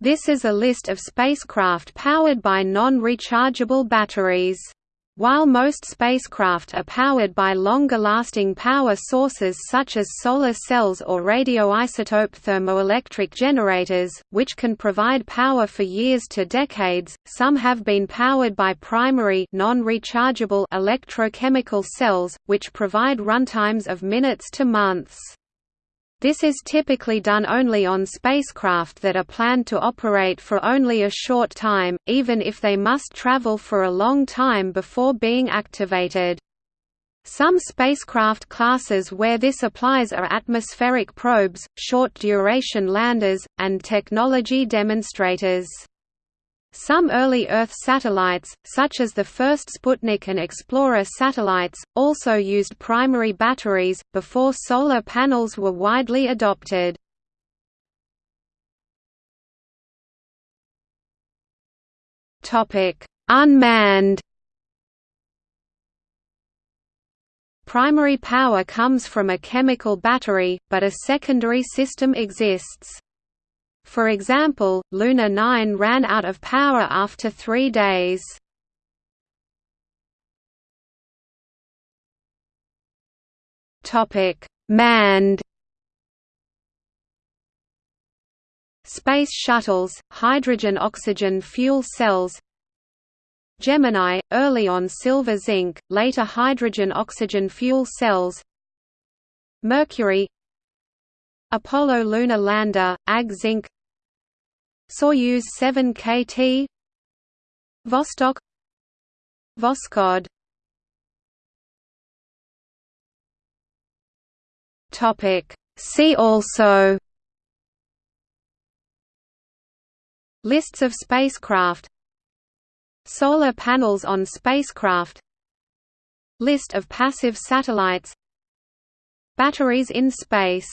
This is a list of spacecraft powered by non-rechargeable batteries. While most spacecraft are powered by longer-lasting power sources such as solar cells or radioisotope thermoelectric generators, which can provide power for years to decades, some have been powered by primary non-rechargeable electrochemical cells, which provide runtimes of minutes to months. This is typically done only on spacecraft that are planned to operate for only a short time, even if they must travel for a long time before being activated. Some spacecraft classes where this applies are atmospheric probes, short-duration landers, and technology demonstrators. Some early Earth satellites, such as the first Sputnik and Explorer satellites, also used primary batteries, before solar panels were widely adopted. Unmanned Primary power comes from a chemical battery, but a secondary system exists. For example, Luna 9 ran out of power after three days. Manned. Space shuttles, hydrogen-oxygen fuel cells. Gemini, early on silver-zinc, later hydrogen-oxygen fuel cells. Mercury Apollo lunar lander, Ag-Zinc Soyuz 7 KT Vostok. Voskhod. Topic. See also. Lists of spacecraft. Solar panels on spacecraft. List of passive satellites. Batteries in space